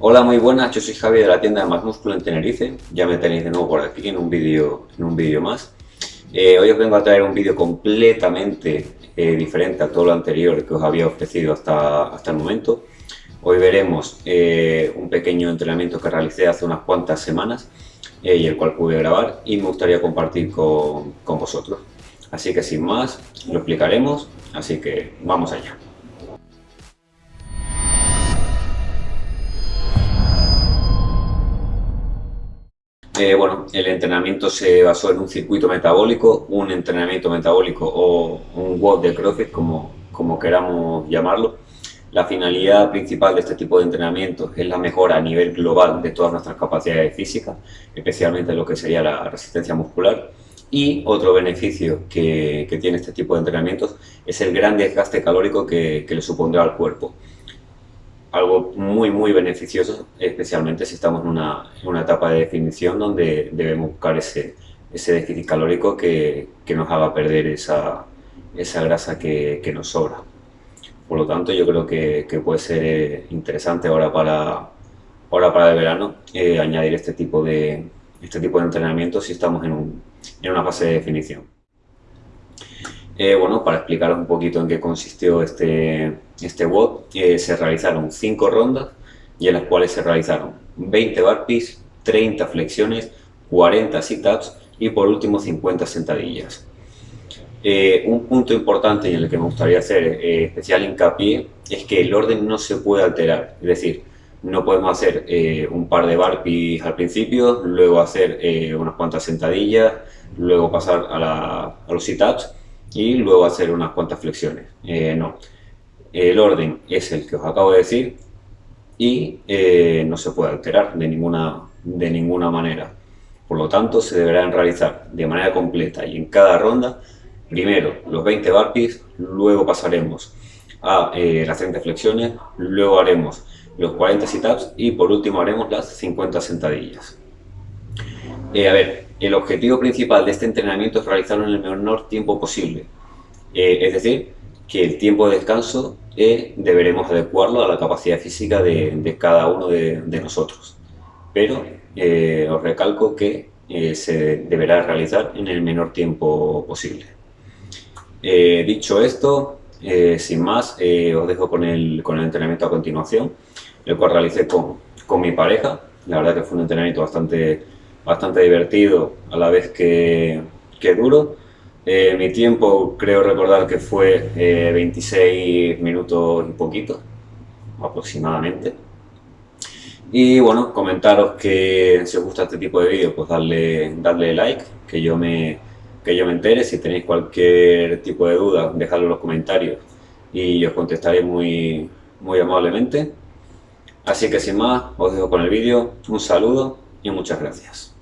Hola, muy buenas, yo soy Javi de la tienda de Más Músculo en Tenerife. Ya me tenéis de nuevo por aquí en un vídeo en un vídeo más. Eh, hoy os vengo a traer un vídeo completamente eh, diferente a todo lo anterior que os había ofrecido hasta, hasta el momento. Hoy veremos eh, un pequeño entrenamiento que realicé hace unas cuantas semanas y el cual pude grabar y me gustaría compartir con, con vosotros. Así que sin más, lo explicaremos, así que vamos allá. Eh, bueno, el entrenamiento se basó en un circuito metabólico, un entrenamiento metabólico o un WOD de CrossFit, como, como queramos llamarlo. La finalidad principal de este tipo de entrenamiento es la mejora a nivel global de todas nuestras capacidades físicas, especialmente lo que sería la resistencia muscular. Y otro beneficio que, que tiene este tipo de entrenamientos es el gran desgaste calórico que, que le supondrá al cuerpo algo muy muy beneficioso, especialmente si estamos en una, en una etapa de definición donde debemos buscar ese, ese déficit calórico que, que, nos haga perder esa, esa grasa que, que, nos sobra. Por lo tanto, yo creo que, que puede ser eh, interesante ahora para, ahora para el verano eh, añadir este tipo, de, este tipo de entrenamiento si estamos en, un, en una fase de definición. Eh, bueno, para explicaros un poquito en qué consistió este, este WOD, eh, se realizaron 5 rondas y en las cuales se realizaron 20 burpees, 30 flexiones, 40 sit-ups y por último 50 sentadillas. Eh, un punto importante en el que me gustaría hacer eh, especial hincapié es que el orden no se puede alterar, es decir, no podemos hacer eh, un par de burpees al principio, luego hacer eh, unas cuantas sentadillas, luego pasar a, la, a los sit-ups y luego hacer unas cuantas flexiones. Eh, no, el orden es el que os acabo de decir y eh, no se puede alterar de ninguna, de ninguna manera. Por lo tanto, se deberán realizar de manera completa y en cada ronda, primero los 20 burpees, luego pasaremos a eh, las 30 flexiones, luego haremos los 40 sit-ups y por último haremos las 50 sentadillas. Eh, a ver, el objetivo principal de este entrenamiento es realizarlo en el menor tiempo posible. Eh, es decir, que el tiempo de descanso eh, deberemos adecuarlo a la capacidad física de, cada uno de, nosotros. Pero eh, os recalco que eh, se deberá realizar en el menor tiempo posible. Dicho esto, sin más, os dejo con el, con el entrenamiento a continuación, el cual realicé con, con mi pareja. La verdad que fue un entrenamiento bastante bastante divertido a la vez que, duro. Eh, mi tiempo creo recordar que fue eh, 26 minutos y poquito, aproximadamente. Y bueno, comentaros que si os gusta este tipo de vídeos, pues darle, darle like, que yo, me, que yo me entere. Si tenéis cualquier tipo de duda, dejadlo en los comentarios y os contestaré muy, muy amablemente. Así que sin más, os dejo con el vídeo. Un saludo y muchas gracias.